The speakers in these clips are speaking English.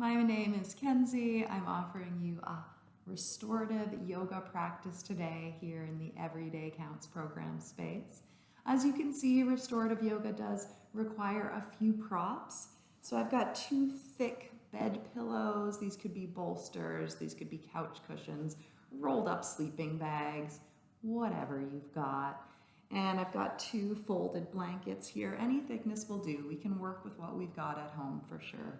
My name is Kenzie. I'm offering you a restorative yoga practice today here in the Everyday Counts program space. As you can see, restorative yoga does require a few props. So I've got two thick bed pillows. These could be bolsters, these could be couch cushions, rolled up sleeping bags, whatever you've got. And I've got two folded blankets here. Any thickness will do. We can work with what we've got at home for sure.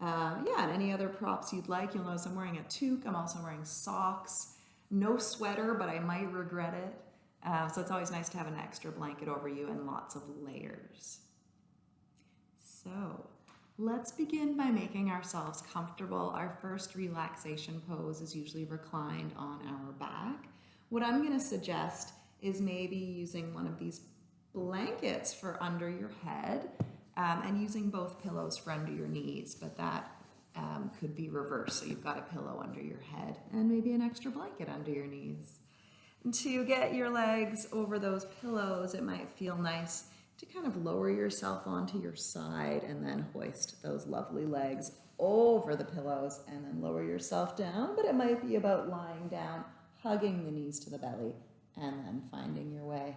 Um, yeah, and any other props you'd like. You'll notice I'm wearing a toque. I'm also wearing socks. No sweater, but I might regret it. Uh, so it's always nice to have an extra blanket over you and lots of layers. So let's begin by making ourselves comfortable. Our first relaxation pose is usually reclined on our back. What I'm going to suggest is maybe using one of these blankets for under your head um, and using both pillows for under your knees, but that um, could be reversed. So you've got a pillow under your head and maybe an extra blanket under your knees. And to get your legs over those pillows, it might feel nice to kind of lower yourself onto your side and then hoist those lovely legs over the pillows and then lower yourself down. But it might be about lying down, hugging the knees to the belly, and then finding your way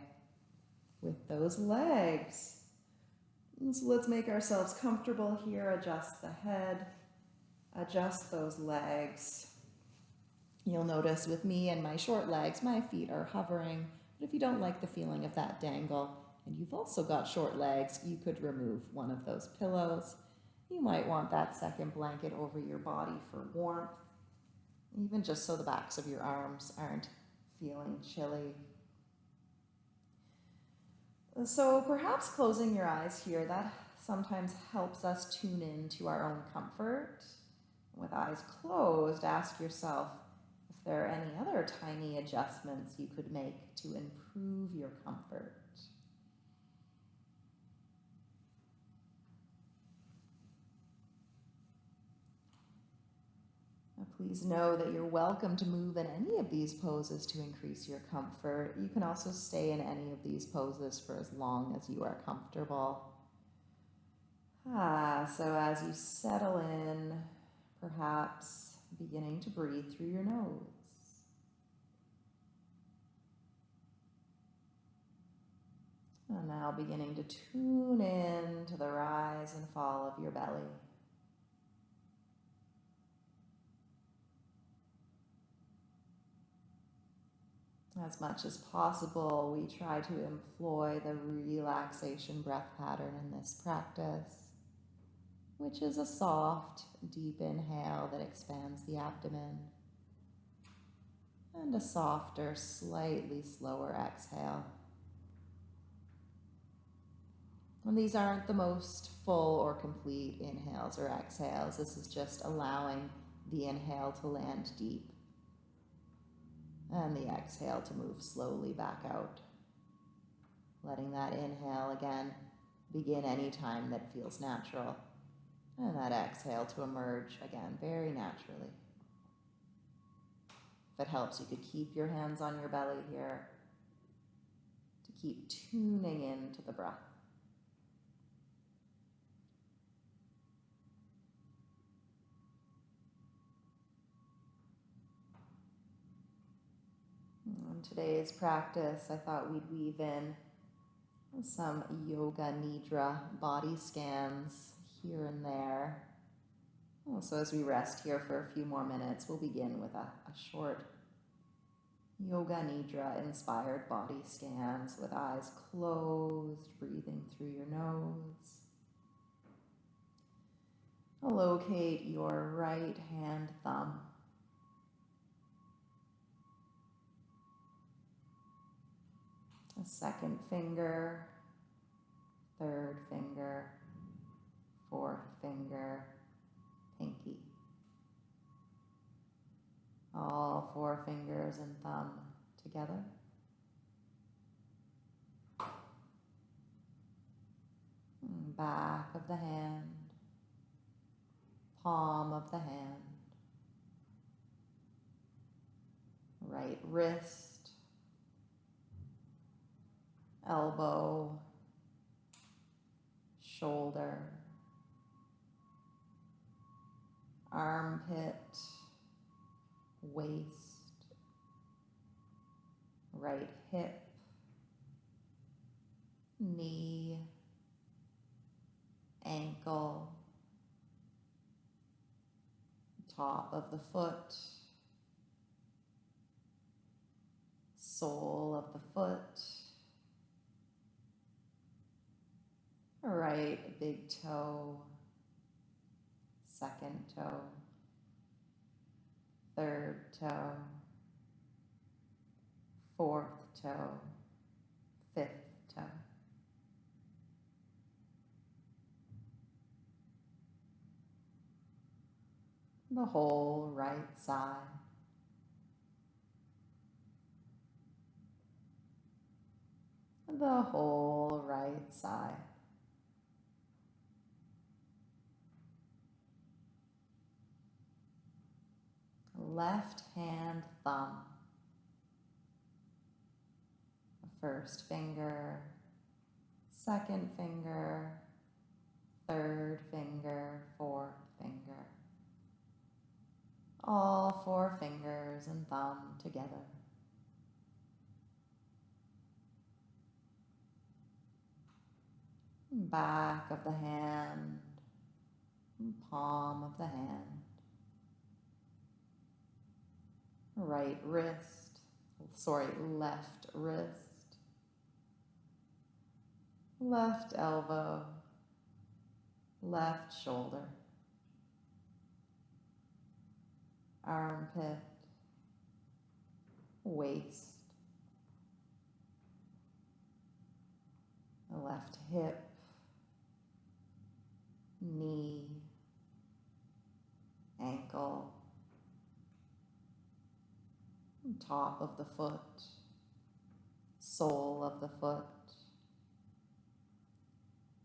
with those legs. So let's make ourselves comfortable here. Adjust the head, adjust those legs. You'll notice with me and my short legs, my feet are hovering. But if you don't like the feeling of that dangle, and you've also got short legs, you could remove one of those pillows. You might want that second blanket over your body for warmth, even just so the backs of your arms aren't feeling chilly. So perhaps closing your eyes here, that sometimes helps us tune in to our own comfort. With eyes closed, ask yourself if there are any other tiny adjustments you could make to improve your comfort. Please know that you're welcome to move in any of these poses to increase your comfort. You can also stay in any of these poses for as long as you are comfortable. Ah, so as you settle in, perhaps beginning to breathe through your nose. And now beginning to tune in to the rise and fall of your belly. As much as possible, we try to employ the relaxation breath pattern in this practice, which is a soft, deep inhale that expands the abdomen, and a softer, slightly slower exhale. And these aren't the most full or complete inhales or exhales. This is just allowing the inhale to land deep and the exhale to move slowly back out. Letting that inhale again begin any time that feels natural. And that exhale to emerge again very naturally. If it helps, you could keep your hands on your belly here to keep tuning into the breath. Today's practice, I thought we'd weave in some yoga nidra body scans here and there. So as we rest here for a few more minutes, we'll begin with a, a short yoga nidra inspired body scans with eyes closed, breathing through your nose. Locate your right hand thumb a second finger, third finger, fourth finger, pinky. All four fingers and thumb together. Back of the hand, palm of the hand, right wrist, elbow, shoulder, armpit, waist, right hip, knee, ankle, top of the foot, sole of the foot, right big toe, second toe, third toe, fourth toe, fifth toe. The whole right side. The whole right side. Left hand thumb. First finger, second finger, third finger, fourth finger. All four fingers and thumb together. Back of the hand, palm of the hand. Right wrist, sorry, left wrist. Left elbow, left shoulder. armpit, waist, left hip, knee, ankle, top of the foot, sole of the foot,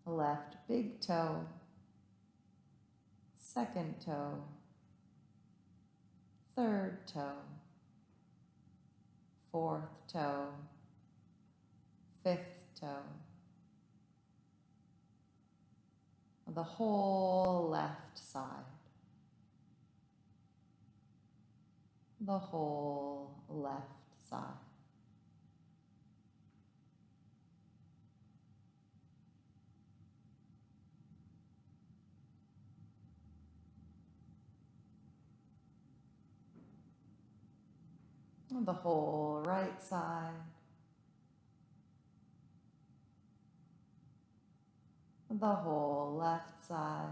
left big toe, second toe, third toe, fourth toe, fifth toe, the whole left side, the whole left side. the whole right side, the whole left side,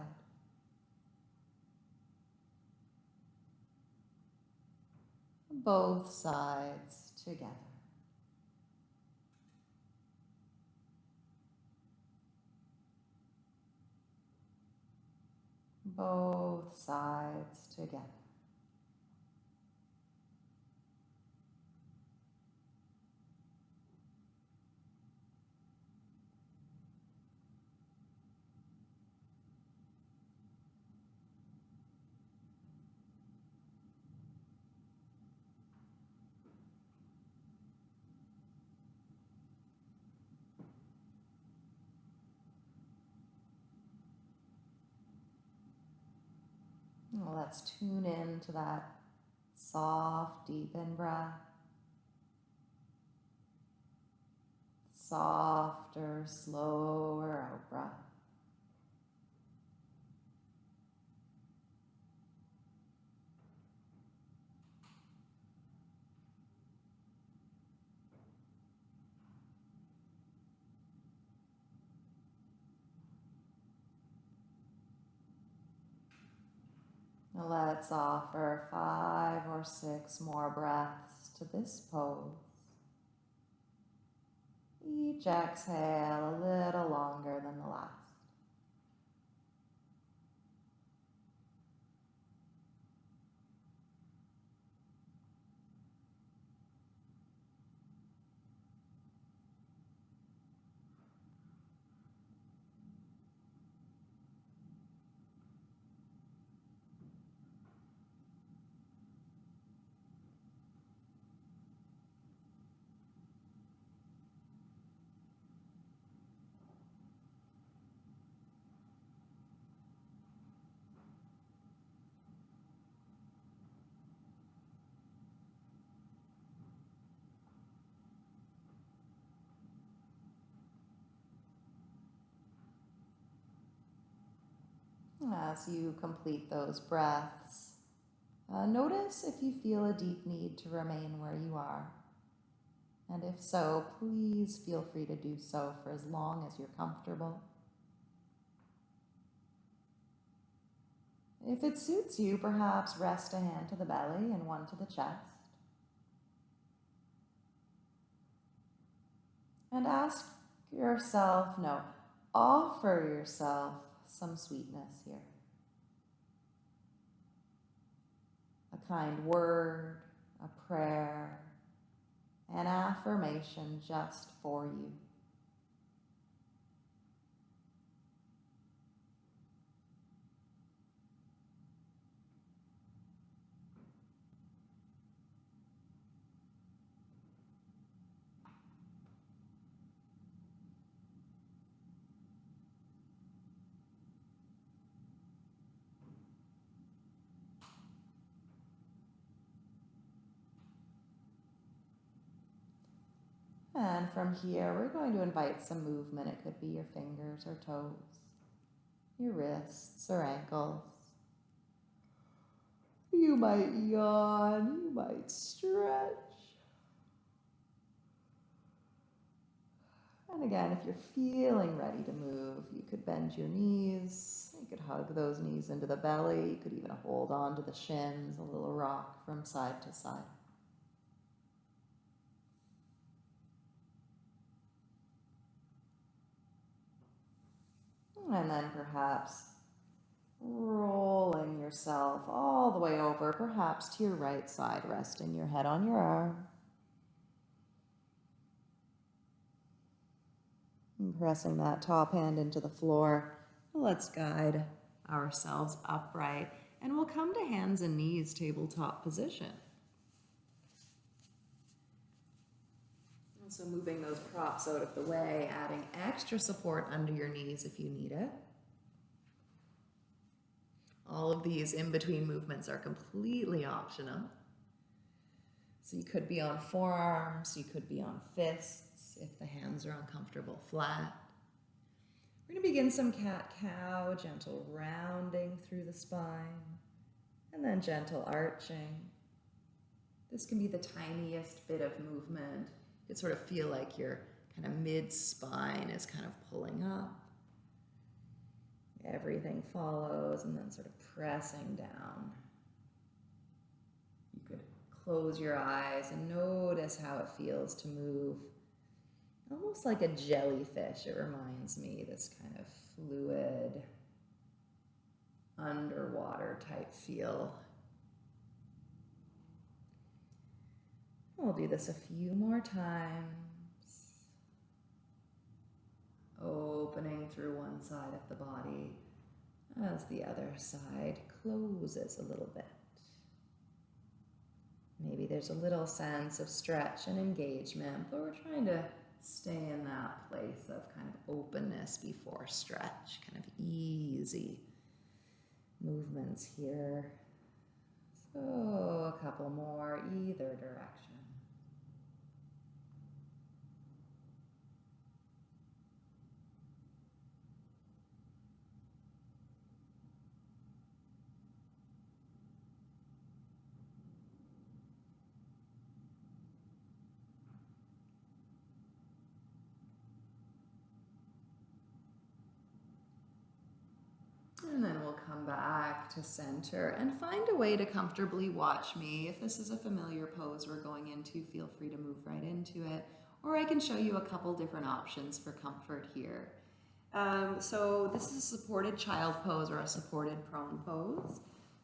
both sides together. Both sides together. Let's tune in to that soft, deep in breath. Softer, slower out breath. Let's offer five or six more breaths to this pose. Each exhale a little longer than the last. As you complete those breaths, uh, notice if you feel a deep need to remain where you are. And if so, please feel free to do so for as long as you're comfortable. If it suits you, perhaps rest a hand to the belly and one to the chest. And ask yourself, no, offer yourself some sweetness here. A kind word, a prayer, an affirmation just for you. And from here, we're going to invite some movement. It could be your fingers or toes, your wrists or ankles. You might yawn, you might stretch. And again, if you're feeling ready to move, you could bend your knees. You could hug those knees into the belly. You could even hold on to the shins, a little rock from side to side. And then perhaps rolling yourself all the way over, perhaps to your right side, resting your head on your arm. And pressing that top hand into the floor. Let's guide ourselves upright and we'll come to hands and knees tabletop position. So moving those props out of the way, adding extra support under your knees if you need it. All of these in-between movements are completely optional. So you could be on forearms, you could be on fists if the hands are uncomfortable flat. We're going to begin some cat-cow, gentle rounding through the spine, and then gentle arching. This can be the tiniest bit of movement you sort of feel like your kind of mid spine is kind of pulling up. Everything follows and then sort of pressing down. You could close your eyes and notice how it feels to move. Almost like a jellyfish, it reminds me, this kind of fluid, underwater type feel. We'll do this a few more times. Opening through one side of the body as the other side closes a little bit. Maybe there's a little sense of stretch and engagement, but we're trying to stay in that place of kind of openness before stretch, kind of easy movements here. So a couple more either direction. And then we'll come back to center and find a way to comfortably watch me. If this is a familiar pose we're going into, feel free to move right into it. Or I can show you a couple different options for comfort here. Um, so this is a supported child pose or a supported prone pose.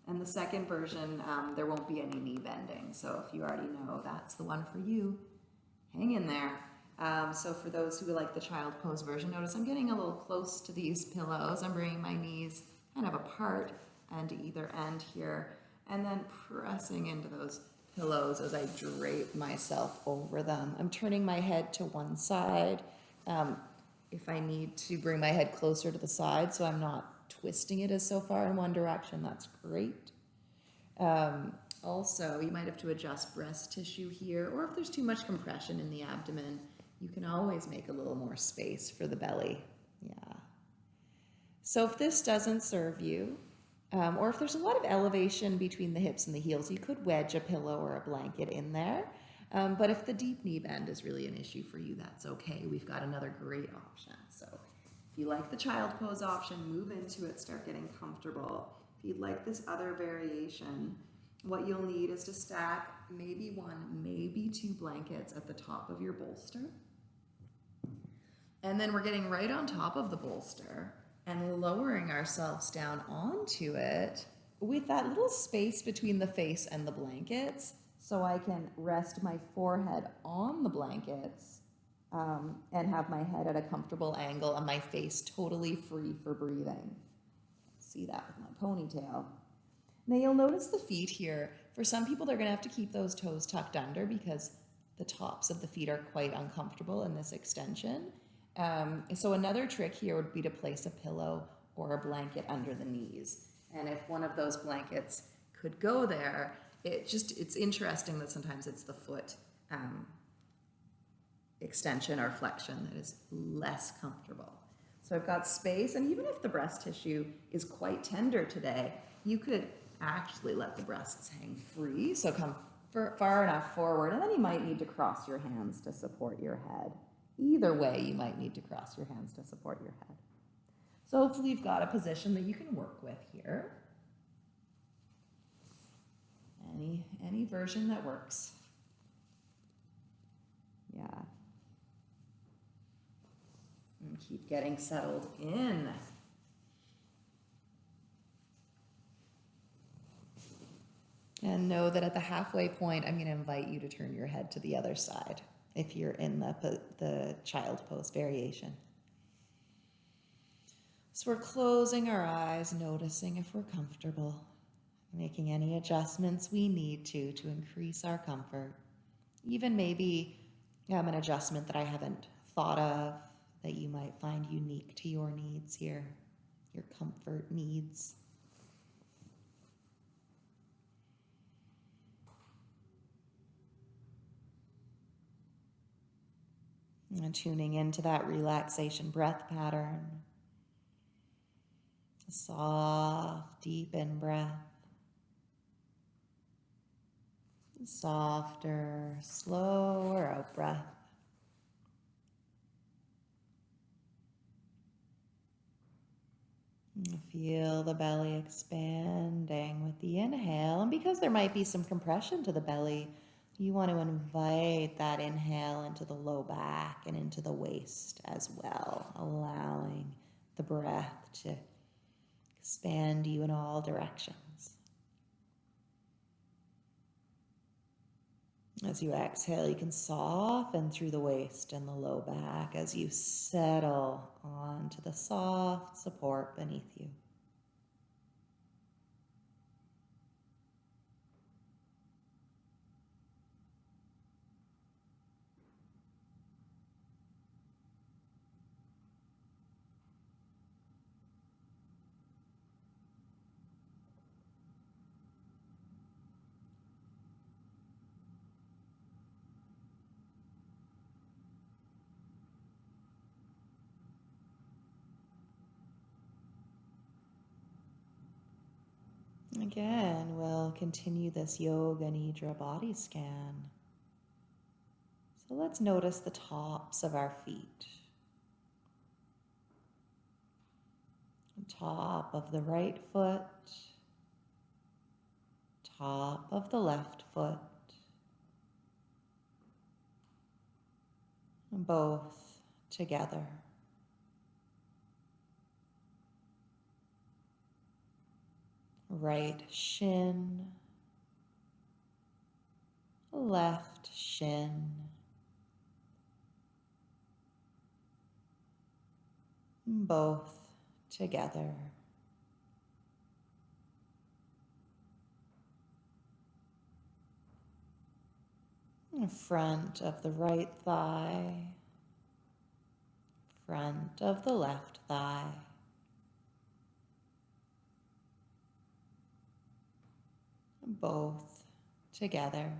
And the second version, um, there won't be any knee bending. So if you already know that's the one for you, hang in there. Um, so for those who like the child pose version, notice I'm getting a little close to these pillows. I'm bringing my knees kind of apart and to either end here, and then pressing into those pillows as I drape myself over them. I'm turning my head to one side. Um, if I need to bring my head closer to the side so I'm not twisting it as so far in one direction, that's great. Um, also, you might have to adjust breast tissue here, or if there's too much compression in the abdomen, you can always make a little more space for the belly. Yeah. So if this doesn't serve you, um, or if there's a lot of elevation between the hips and the heels, you could wedge a pillow or a blanket in there. Um, but if the deep knee bend is really an issue for you, that's okay. We've got another great option. So if you like the child pose option, move into it, start getting comfortable. If you'd like this other variation, what you'll need is to stack maybe one, maybe two blankets at the top of your bolster. And then we're getting right on top of the bolster and lowering ourselves down onto it with that little space between the face and the blankets so I can rest my forehead on the blankets um, and have my head at a comfortable angle and my face totally free for breathing. See that with my ponytail. Now you'll notice the feet here. For some people, they're gonna have to keep those toes tucked under because the tops of the feet are quite uncomfortable in this extension. Um, so another trick here would be to place a pillow or a blanket under the knees. And if one of those blankets could go there, it just, it's interesting that sometimes it's the foot um, extension or flexion that is less comfortable. So I've got space, and even if the breast tissue is quite tender today, you could actually let the breasts hang free. So come far enough forward, and then you might need to cross your hands to support your head. Either way, you might need to cross your hands to support your head. So hopefully you've got a position that you can work with here. Any, any version that works. Yeah. And keep getting settled in. And know that at the halfway point, I'm going to invite you to turn your head to the other side if you're in the, the child pose variation. So we're closing our eyes, noticing if we're comfortable, making any adjustments we need to to increase our comfort. Even maybe um, an adjustment that I haven't thought of that you might find unique to your needs here, your comfort needs. And tuning into that relaxation breath pattern. Soft, deep in breath. Softer, slower out breath. Feel the belly expanding with the inhale. And because there might be some compression to the belly, you want to invite that inhale into the low back and into the waist as well, allowing the breath to expand you in all directions. As you exhale, you can soften through the waist and the low back as you settle onto the soft support beneath you. Again, we'll continue this Yoga Nidra body scan. So let's notice the tops of our feet. Top of the right foot, top of the left foot, both together. Right shin, left shin, both together. Front of the right thigh, front of the left thigh. Both together.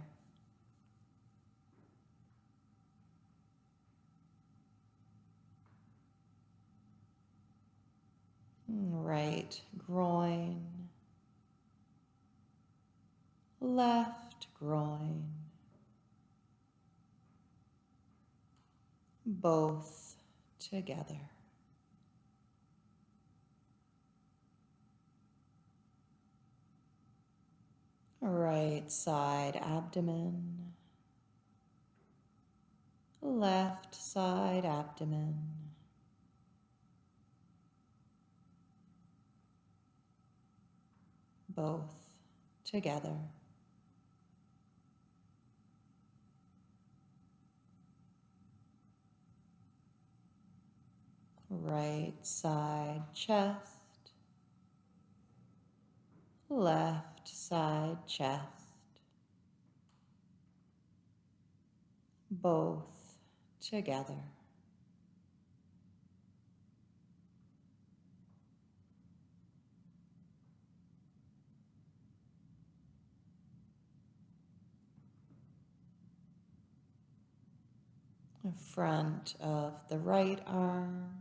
right groin, left groin, both together. Right side abdomen, left side abdomen. Both together. Right side chest, left side chest, both together. Front of the right arm,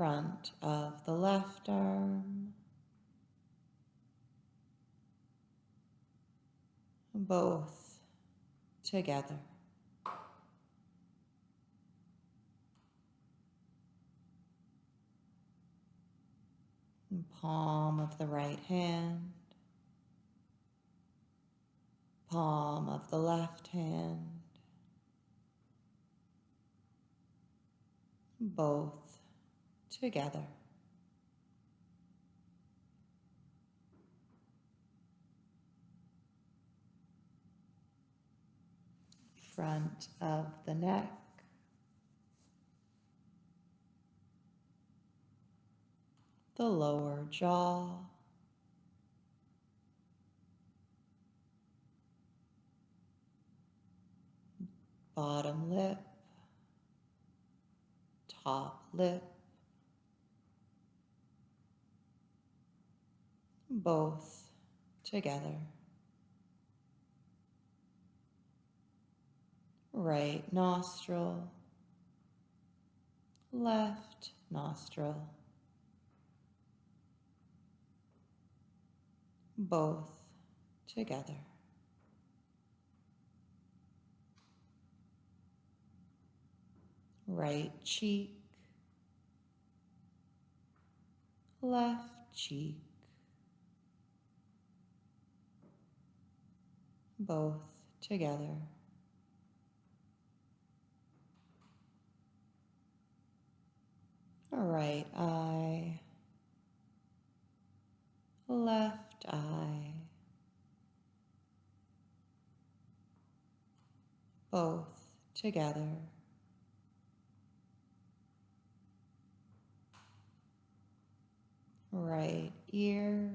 front of the left arm, both together. Palm of the right hand, palm of the left hand, both together. Front of the neck, the lower jaw, bottom lip, top lip, both together. Right nostril, left nostril, both together. Right cheek, left cheek, both together. Right eye, left eye, both together. Right ear,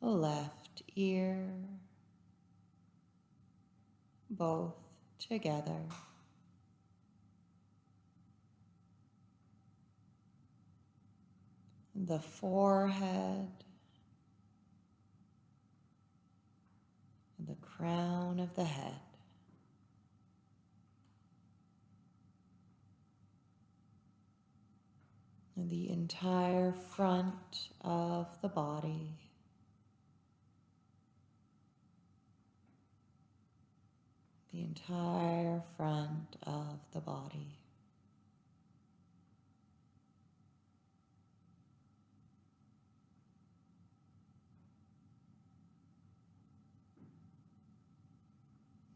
left ear, both together. The forehead, the crown of the head. The entire front of the body. The entire front of the body.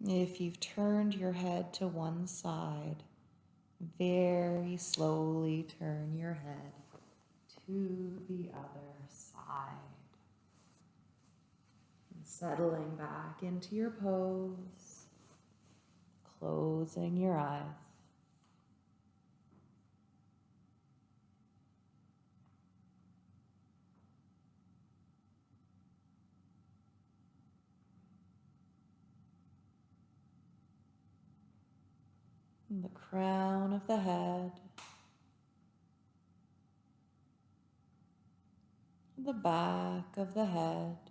If you've turned your head to one side, very slowly turn your head to the other side. And settling back into your pose, closing your eyes. And the crown of the head, the back of the head,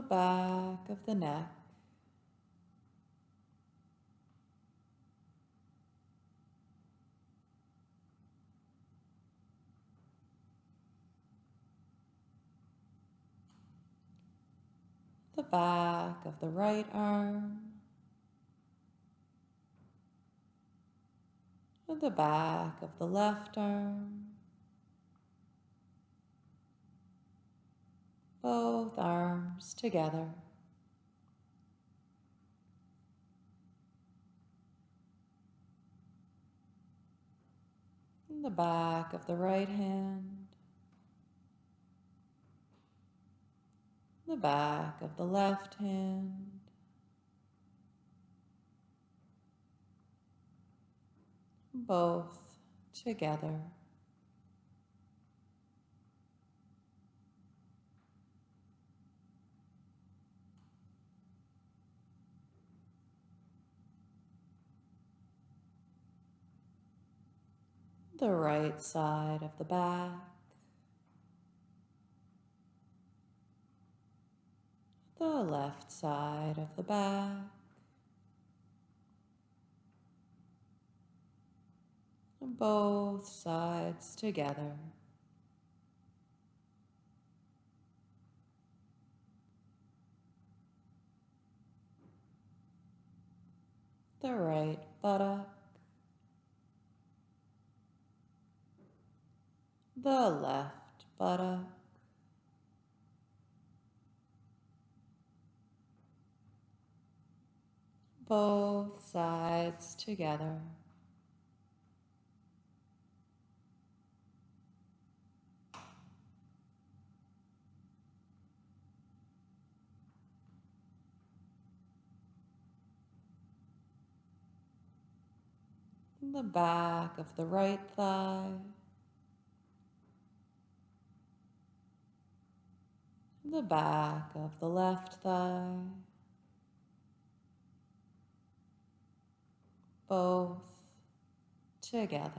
the back of the neck. The back of the right arm. And the back of the left arm. Both arms together. The back of the right hand. The back of the left hand. Both together. The right side of the back. The left side of the back. Both sides together. The right buttock. The left buttock. Both sides together. The back of the right thigh. The back of the left thigh. Both together.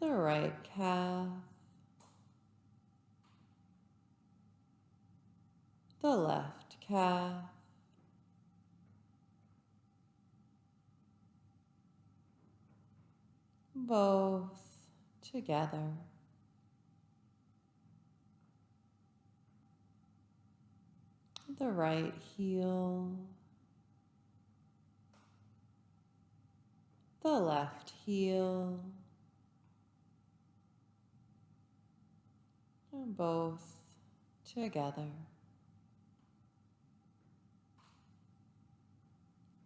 The right calf. The left calf. Both together. The right heel. The left heel. And both together.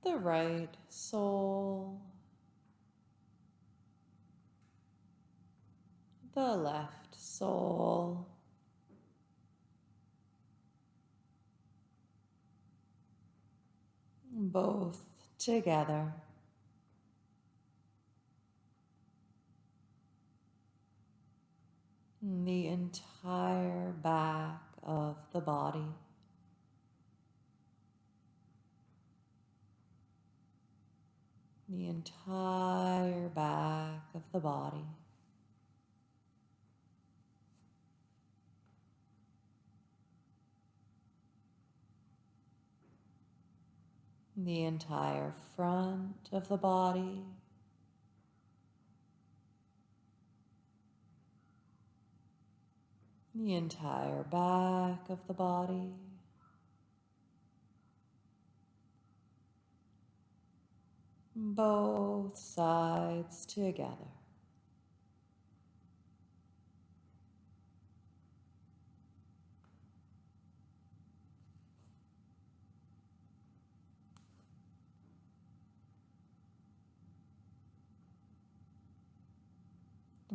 The right sole. The left sole. Both together. The entire back of the body. The entire back of the body. The entire front of the body. The entire back of the body. Both sides together.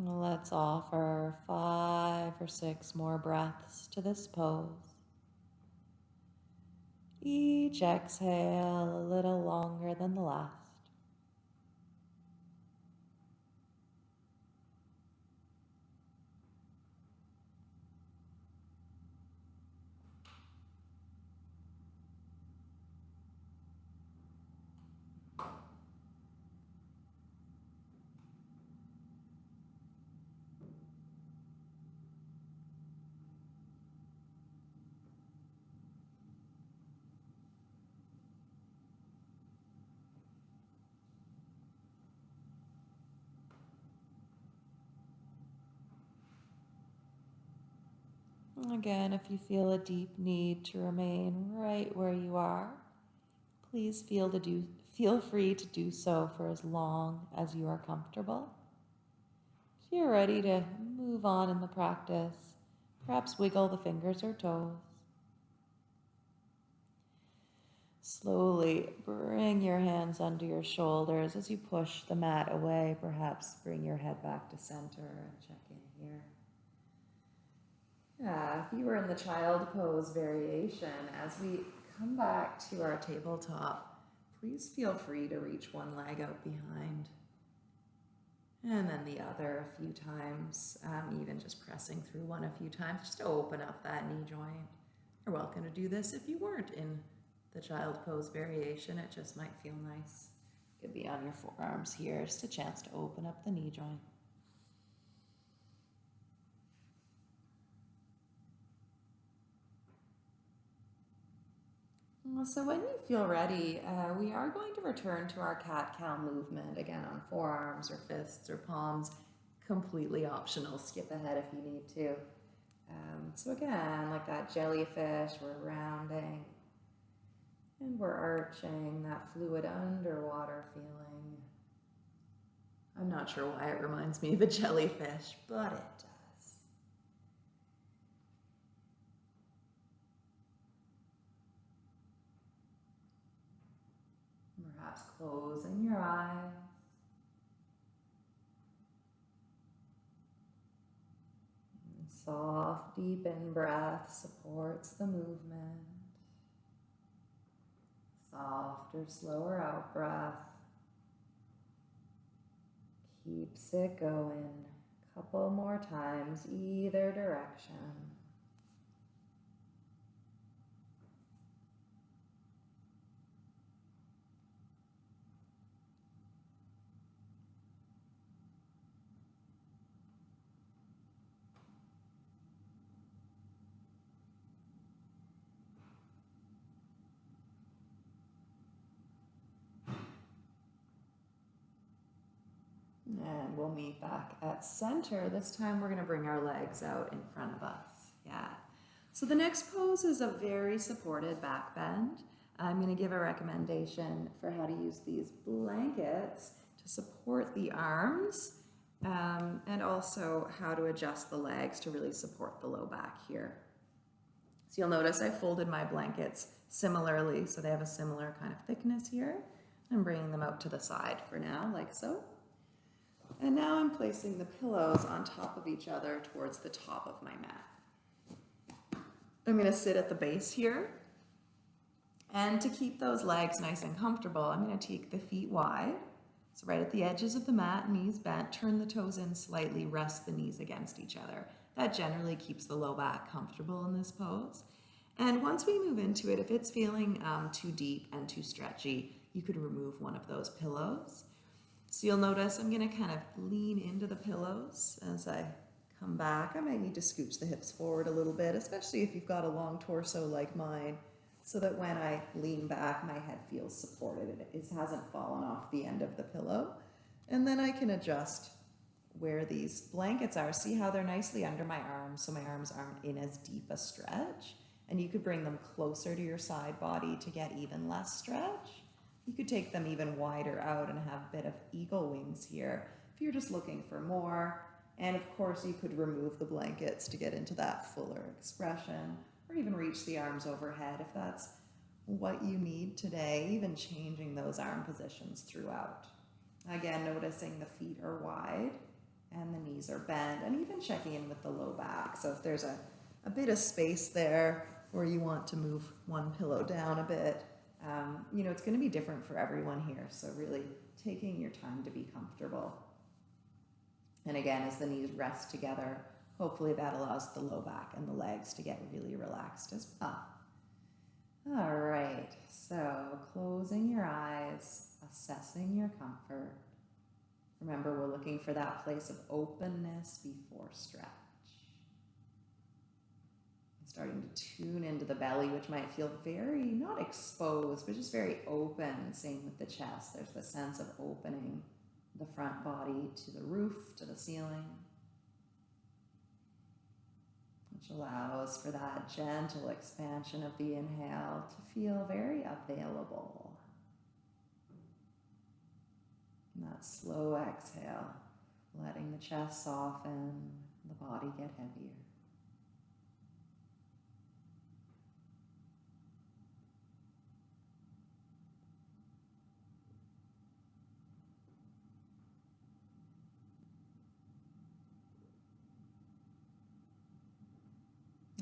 Let's offer five or six more breaths to this pose. Each exhale a little longer than the last. Again, if you feel a deep need to remain right where you are, please feel to do feel free to do so for as long as you are comfortable. If you're ready to move on in the practice, perhaps wiggle the fingers or toes. Slowly bring your hands under your shoulders as you push the mat away. Perhaps bring your head back to center and check in here. Yeah, if you were in the child pose variation, as we come back to our tabletop, please feel free to reach one leg out behind. And then the other a few times, um, even just pressing through one a few times, just to open up that knee joint. You're welcome to do this if you weren't in the child pose variation. It just might feel nice. Could be on your forearms here, just a chance to open up the knee joint. So when you feel ready, uh, we are going to return to our cat-cow movement, again on forearms or fists or palms, completely optional. Skip ahead if you need to. Um, so again, like that jellyfish, we're rounding and we're arching that fluid underwater feeling. I'm not sure why it reminds me of a jellyfish, but it does. Perhaps closing your eyes. Soft, deep in breath supports the movement. Softer, slower out breath keeps it going. A couple more times, either direction. We'll meet back at center. This time we're going to bring our legs out in front of us. Yeah. So the next pose is a very supported back bend. I'm going to give a recommendation for how to use these blankets to support the arms um, and also how to adjust the legs to really support the low back here. So you'll notice I folded my blankets similarly, so they have a similar kind of thickness here. I'm bringing them out to the side for now, like so. And now I'm placing the pillows on top of each other towards the top of my mat. I'm going to sit at the base here. And to keep those legs nice and comfortable, I'm going to take the feet wide. So right at the edges of the mat, knees bent, turn the toes in slightly, rest the knees against each other. That generally keeps the low back comfortable in this pose. And once we move into it, if it's feeling um, too deep and too stretchy, you could remove one of those pillows. So you'll notice I'm gonna kind of lean into the pillows as I come back. I might need to scooch the hips forward a little bit, especially if you've got a long torso like mine, so that when I lean back, my head feels supported. And it hasn't fallen off the end of the pillow. And then I can adjust where these blankets are. See how they're nicely under my arms, so my arms aren't in as deep a stretch. And you could bring them closer to your side body to get even less stretch. You could take them even wider out and have a bit of eagle wings here if you're just looking for more. And of course, you could remove the blankets to get into that fuller expression or even reach the arms overhead if that's what you need today, even changing those arm positions throughout. Again, noticing the feet are wide and the knees are bent and even checking in with the low back. So if there's a, a bit of space there where you want to move one pillow down a bit, um, you know, it's going to be different for everyone here. So really taking your time to be comfortable. And again, as the knees rest together, hopefully that allows the low back and the legs to get really relaxed as well. All right, so closing your eyes, assessing your comfort. Remember, we're looking for that place of openness before stretch starting to tune into the belly, which might feel very, not exposed, but just very open. Same with the chest. There's the sense of opening the front body to the roof, to the ceiling. which allows for that gentle expansion of the inhale to feel very available. And that slow exhale, letting the chest soften, the body get heavier.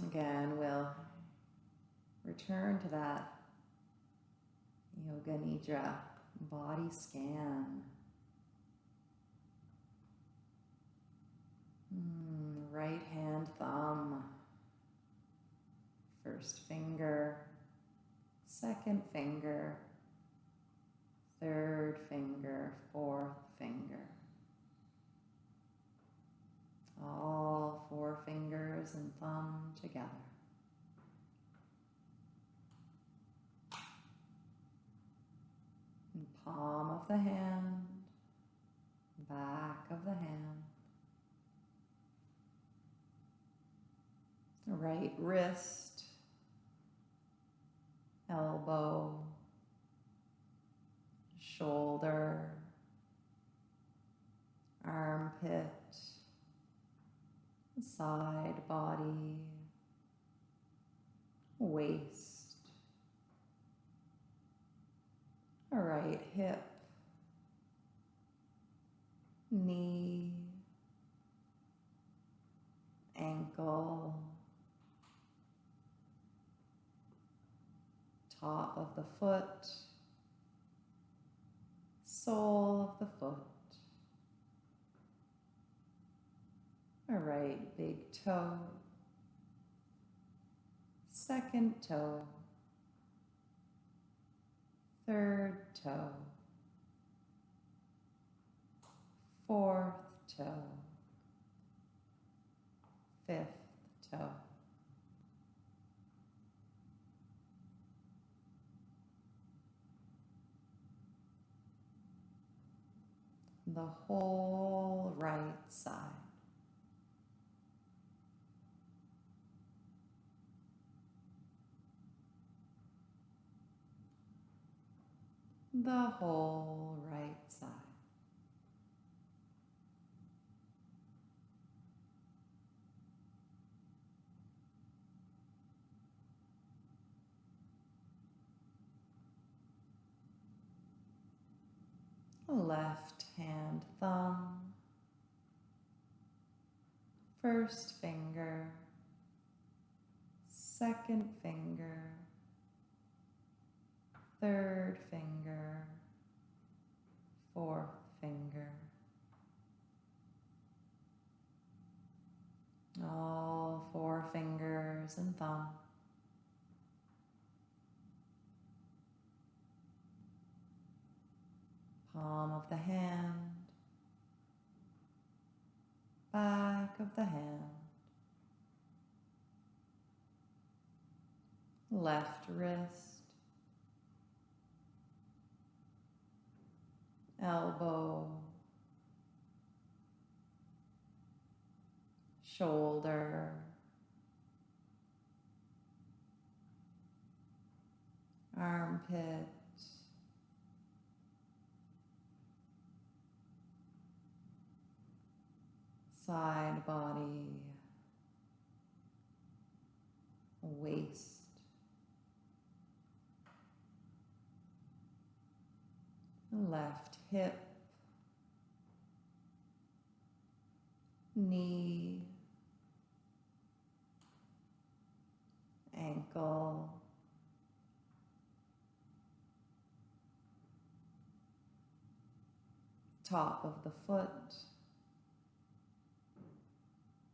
Again, we'll return to that Yoga Nidra body scan. Mm, right hand thumb, first finger, second finger, third finger, fourth finger. All four fingers and thumb together. And palm of the hand, back of the hand. Right wrist, elbow, shoulder, armpit, side body, waist, right hip, knee, ankle, top of the foot, sole of the foot. All right, big toe, second toe, third toe, fourth toe, fifth toe. The whole right side. The whole right side. Left hand thumb, first finger, second finger, third finger, fourth finger. All four fingers and thumb. Palm of the hand, back of the hand, left wrist, elbow, shoulder, armpit, side body, waist, left hip, knee, ankle, top of the foot,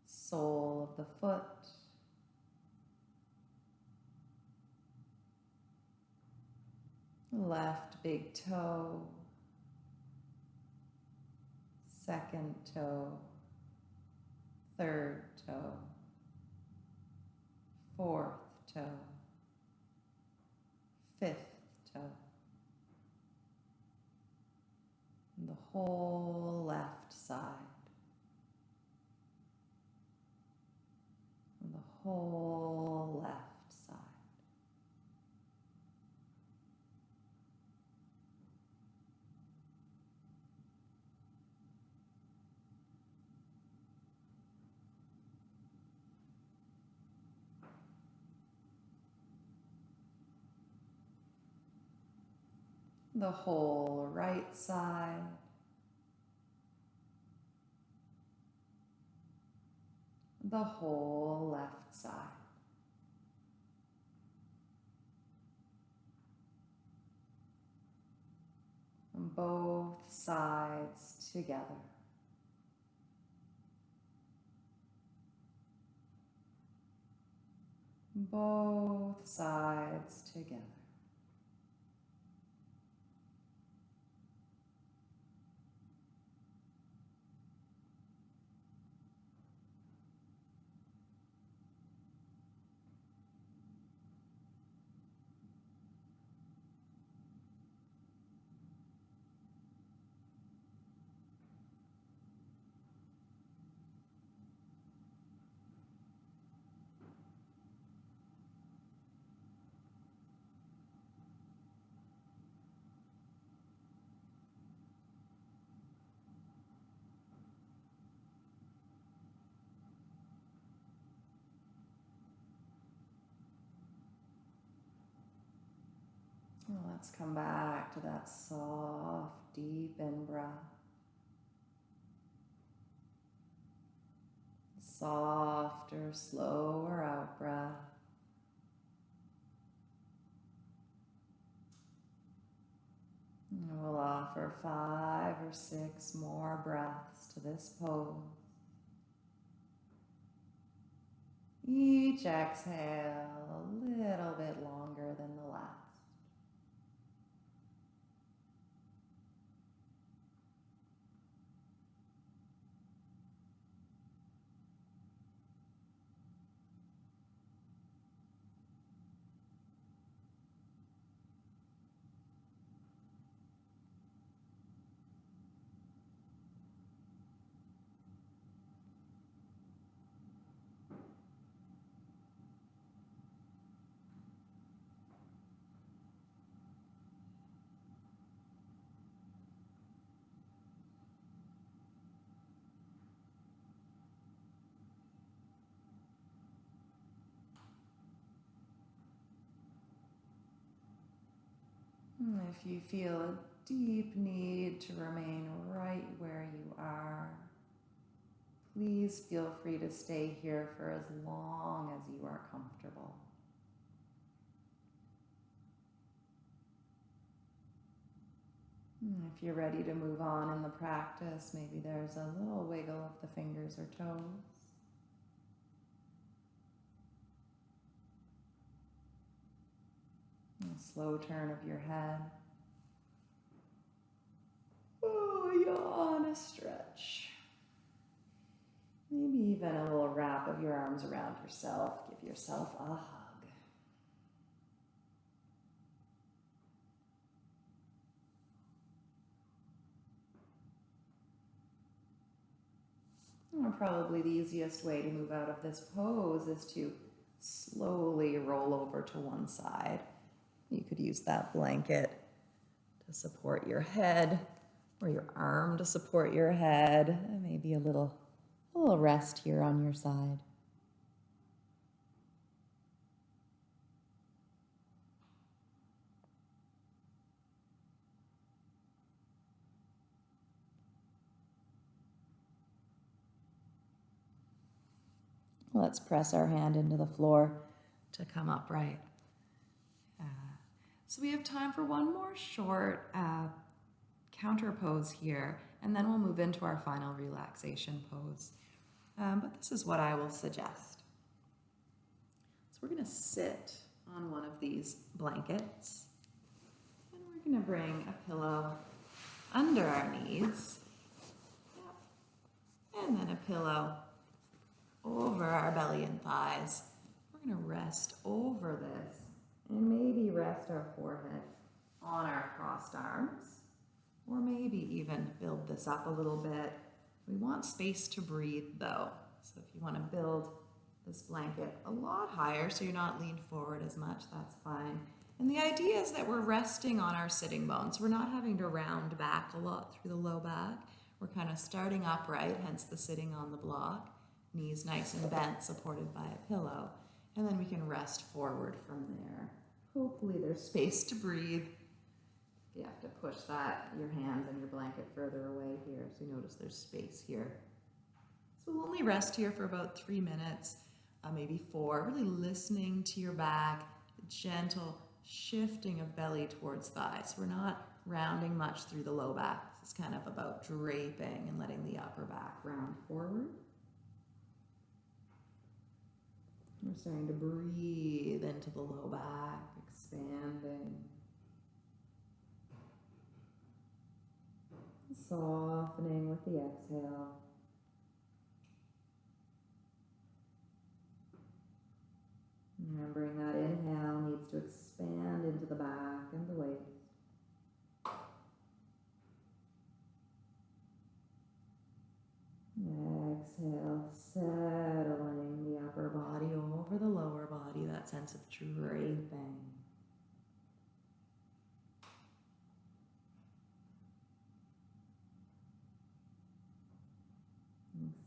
sole of the foot, left big toe, second toe, third toe, fourth toe, fifth toe, and the whole left side, and the the whole right side. The whole left side. Both sides together. Both sides together. Let's come back to that soft, deep in breath. Softer, slower out breath. And we'll offer five or six more breaths to this pose. Each exhale a little bit longer than the last. If you feel a deep need to remain right where you are, please feel free to stay here for as long as you are comfortable. Hmm, if you're ready to move on in the practice, maybe there's a little wiggle of the fingers or toes. Slow turn of your head. Oh, yawn, a stretch. Maybe even a little wrap of your arms around yourself. Give yourself a hug. And probably the easiest way to move out of this pose is to slowly roll over to one side. You could use that blanket to support your head or your arm to support your head. And Maybe a little, a little rest here on your side. Let's press our hand into the floor to come upright. So we have time for one more short uh, counter pose here, and then we'll move into our final relaxation pose. Um, but this is what I will suggest. So we're going to sit on one of these blankets, and we're going to bring a pillow under our knees, and then a pillow over our belly and thighs. We're going to rest over this and maybe rest our forehead on our crossed arms, or maybe even build this up a little bit. We want space to breathe though. So if you want to build this blanket a lot higher so you're not leaned forward as much, that's fine. And the idea is that we're resting on our sitting bones. We're not having to round back a lot through the low back. We're kind of starting upright, hence the sitting on the block. Knees nice and bent, supported by a pillow. And then we can rest forward from there. Hopefully there's space to breathe. You have to push that, your hands and your blanket further away here. So you notice there's space here. So we'll only rest here for about three minutes, uh, maybe four, really listening to your back, gentle shifting of belly towards thighs. We're not rounding much through the low back. Is kind of about draping and letting the upper back round forward. We're starting to breathe into the low back, expanding. Softening with the exhale. Remembering that inhale needs to expand into the back and the waist. Exhale, settling sense of draping.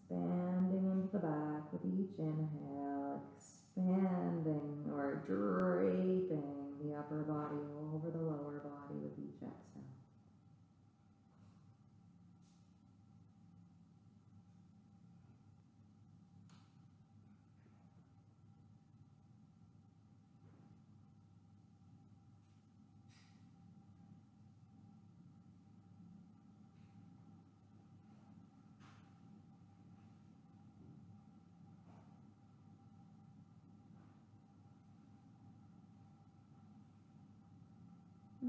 Expanding into the back with each inhale, expanding or draping the upper body over the lower body with each exhale.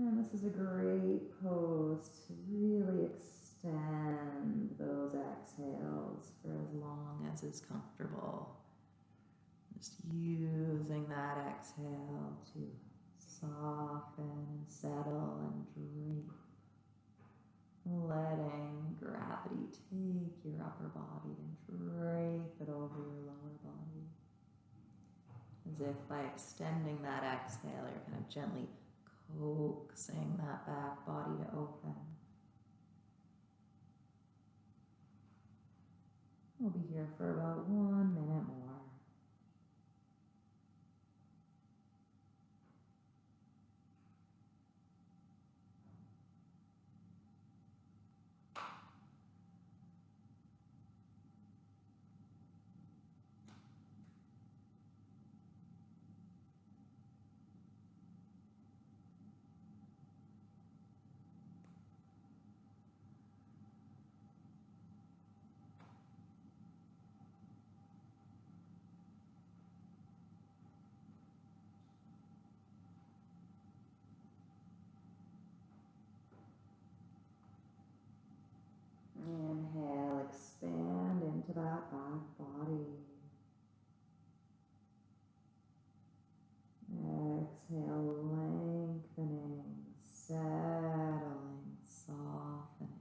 And this is a great pose to really extend those exhales for as long as is comfortable. Just using that exhale to soften settle and drape. Letting gravity take your upper body and drape it over your lower body. As if by extending that exhale, you're kind of gently coaxing that back body to open. We'll be here for about one minute more. Into that back body. Exhale, lengthening, settling, softening.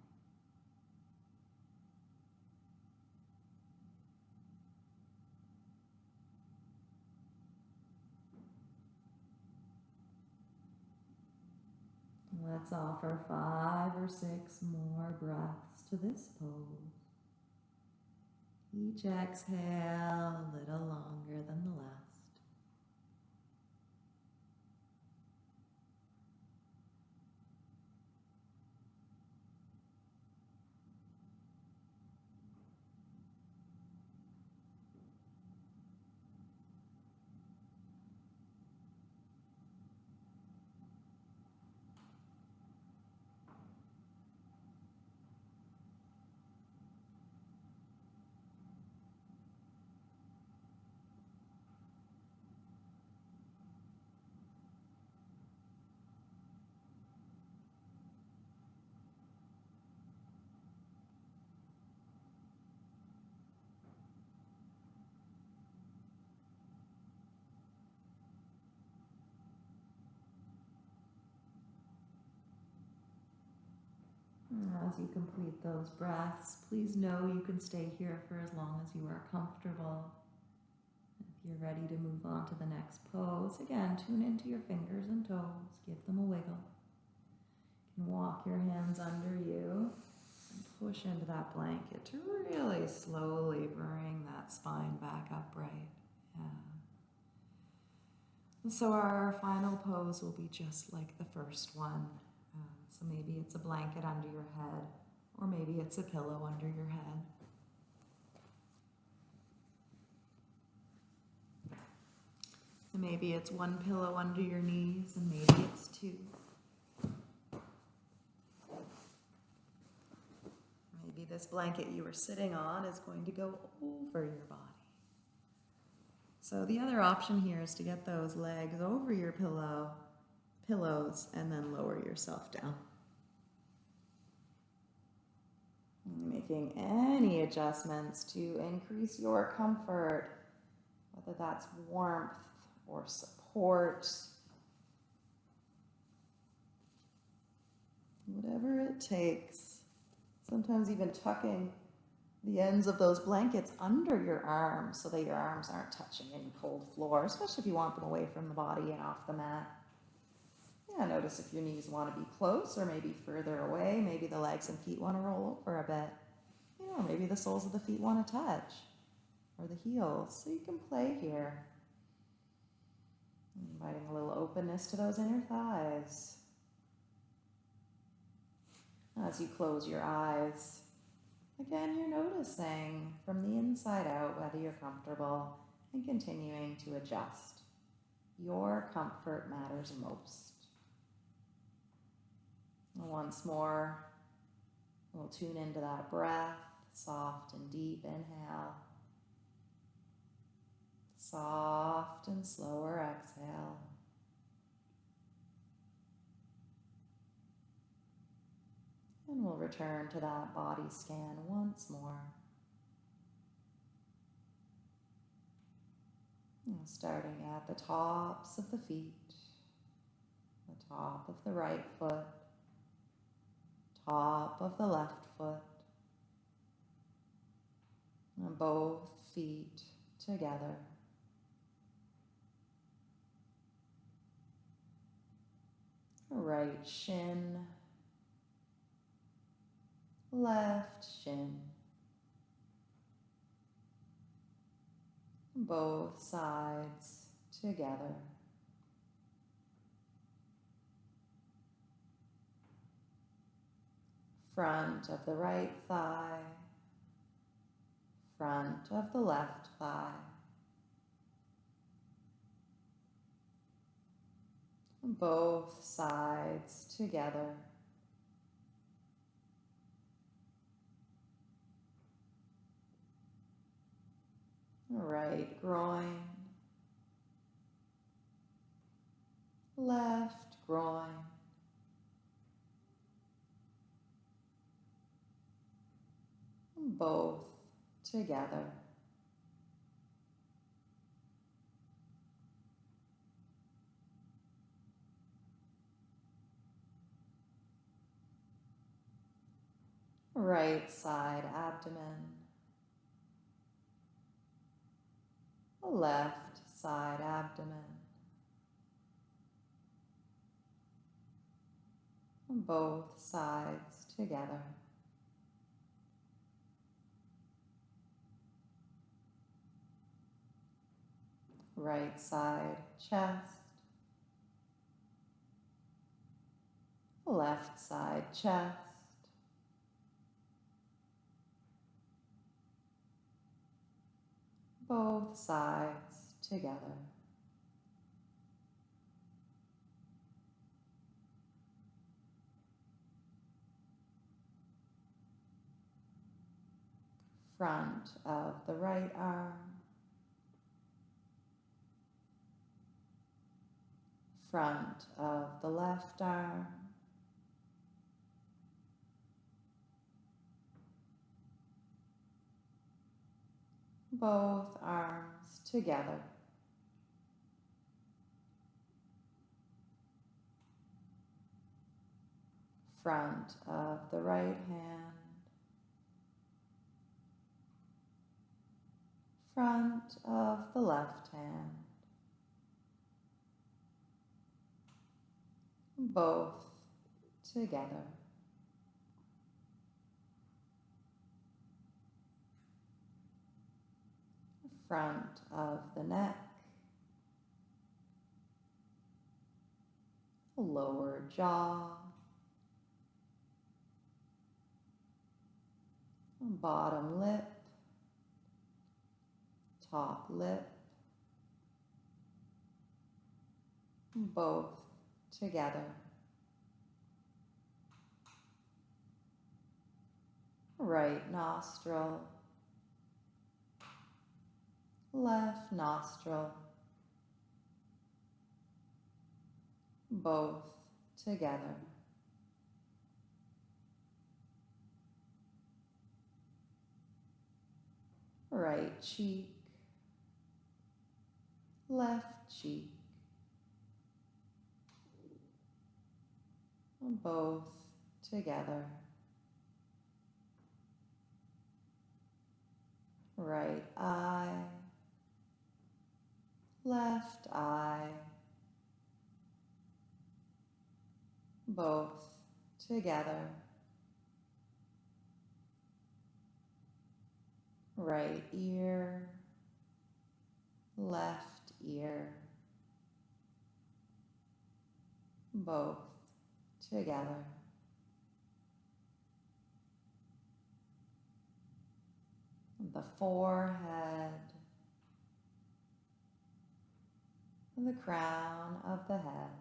Let's offer five or six more breaths to this pose. Each exhale a little longer than the last. As you complete those breaths, please know you can stay here for as long as you are comfortable. If you're ready to move on to the next pose, again, tune into your fingers and toes, give them a wiggle. You can walk your hands under you and push into that blanket to really slowly bring that spine back upright. Yeah. And so our final pose will be just like the first one. So maybe it's a blanket under your head, or maybe it's a pillow under your head. Maybe it's one pillow under your knees, and maybe it's two. Maybe this blanket you were sitting on is going to go over your body. So the other option here is to get those legs over your pillow, pillows, and then lower yourself down. Making any adjustments to increase your comfort, whether that's warmth or support, whatever it takes. Sometimes even tucking the ends of those blankets under your arms so that your arms aren't touching any cold floor, especially if you want them away from the body and off the mat. Yeah, notice if your knees want to be close or maybe further away. Maybe the legs and feet want to roll over a bit. You know, maybe the soles of the feet want to touch or the heels. So you can play here. Inviting a little openness to those inner thighs. As you close your eyes, again, you're noticing from the inside out whether you're comfortable and continuing to adjust. Your comfort matters most. Once more, we'll tune into that breath, soft and deep inhale, soft and slower exhale. And we'll return to that body scan once more. And starting at the tops of the feet, the top of the right foot, top of the left foot, and both feet together. Right shin, left shin, both sides together. Front of the right thigh, front of the left thigh. Both sides together. Right groin, left groin, both together. Right side abdomen. left side abdomen. Both sides together. Right side chest. Left side chest. both sides together. Front of the right arm. Front of the left arm. both arms together. Front of the right hand. Front of the left hand. both together. Front of the neck, lower jaw, bottom lip, top lip, both together. Right nostril, left nostril, both together. Right cheek, left cheek, both together. Right eye, left eye, both together. Right ear, left ear, both together. The forehead, the crown of the head.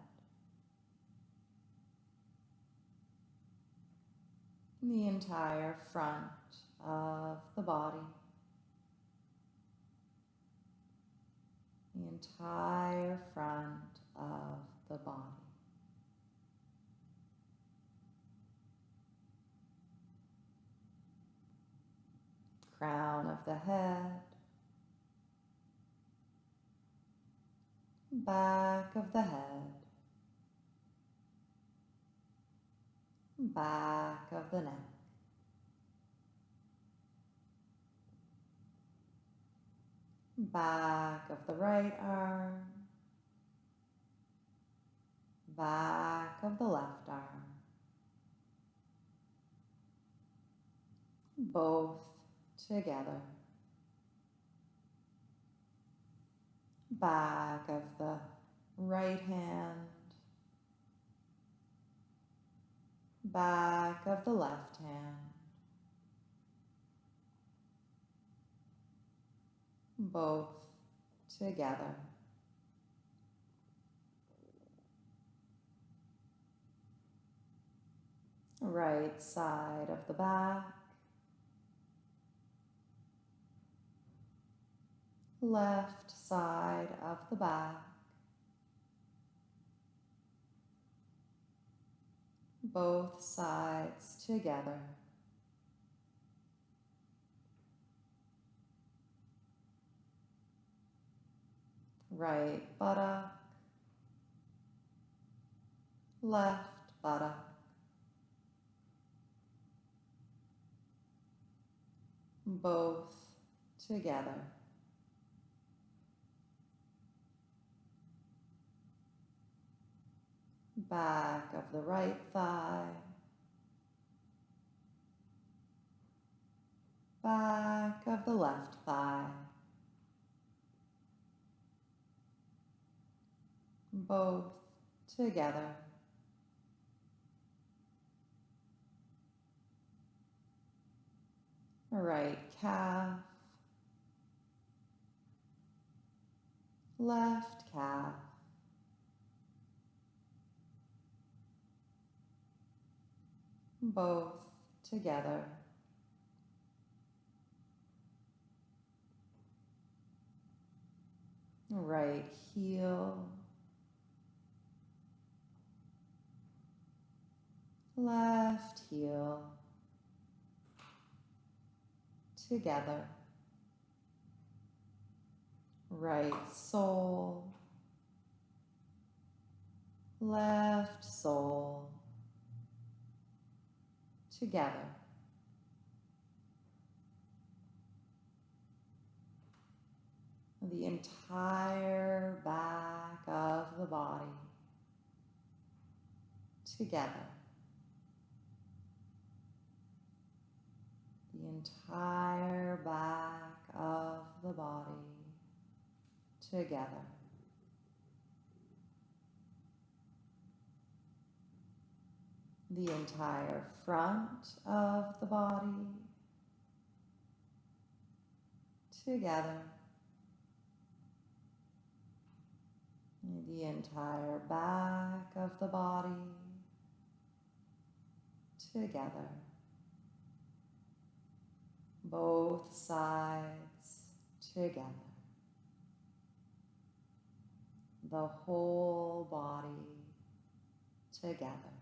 the entire front of the body, the entire front of the body. Crown of the head, back of the head, back of the neck. Back of the right arm, back of the left arm, both together. Back of the right hand, back of the left hand, both together. Right side of the back, left side of the back, both sides together. Right buttock, left buttock, both together. Back of the right thigh, back of the left thigh, both together. Right calf, left calf, both together. Right heel, left heel, together. Right sole, left sole, together. The entire back of the body together. The entire back of the body together. The entire front of the body together. The entire back of the body together. Both sides together. The whole body together.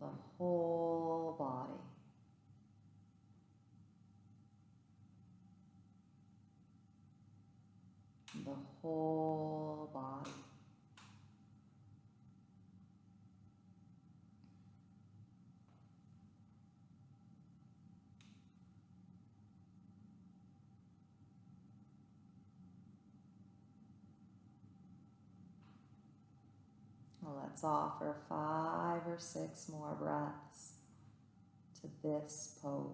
The whole body. The whole body. Let's offer five or six more breaths to this pose.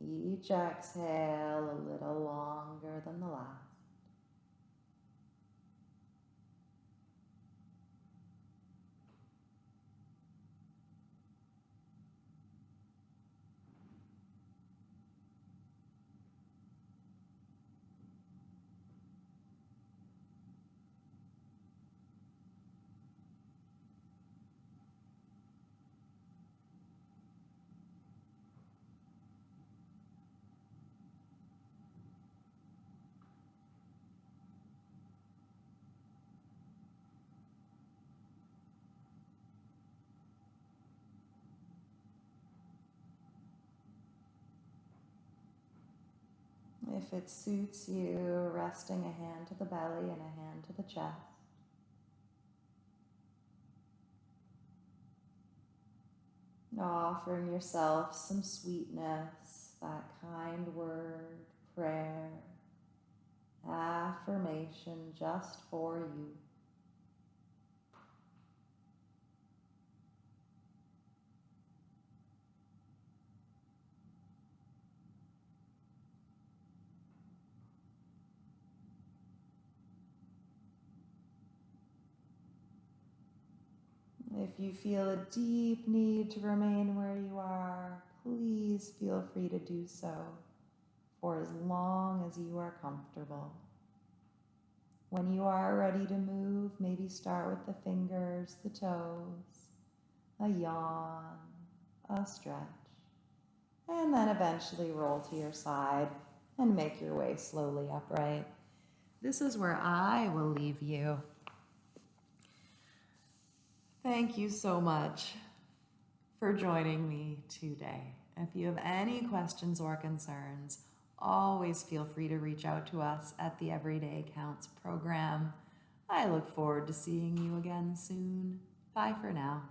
Each exhale a little longer than the last. If it suits you, resting a hand to the belly and a hand to the chest. Offering yourself some sweetness, that kind word, prayer, affirmation just for you. If you feel a deep need to remain where you are, please feel free to do so for as long as you are comfortable. When you are ready to move, maybe start with the fingers, the toes, a yawn, a stretch, and then eventually roll to your side and make your way slowly upright. This is where I will leave you. Thank you so much for joining me today. If you have any questions or concerns, always feel free to reach out to us at the Everyday Counts program. I look forward to seeing you again soon. Bye for now.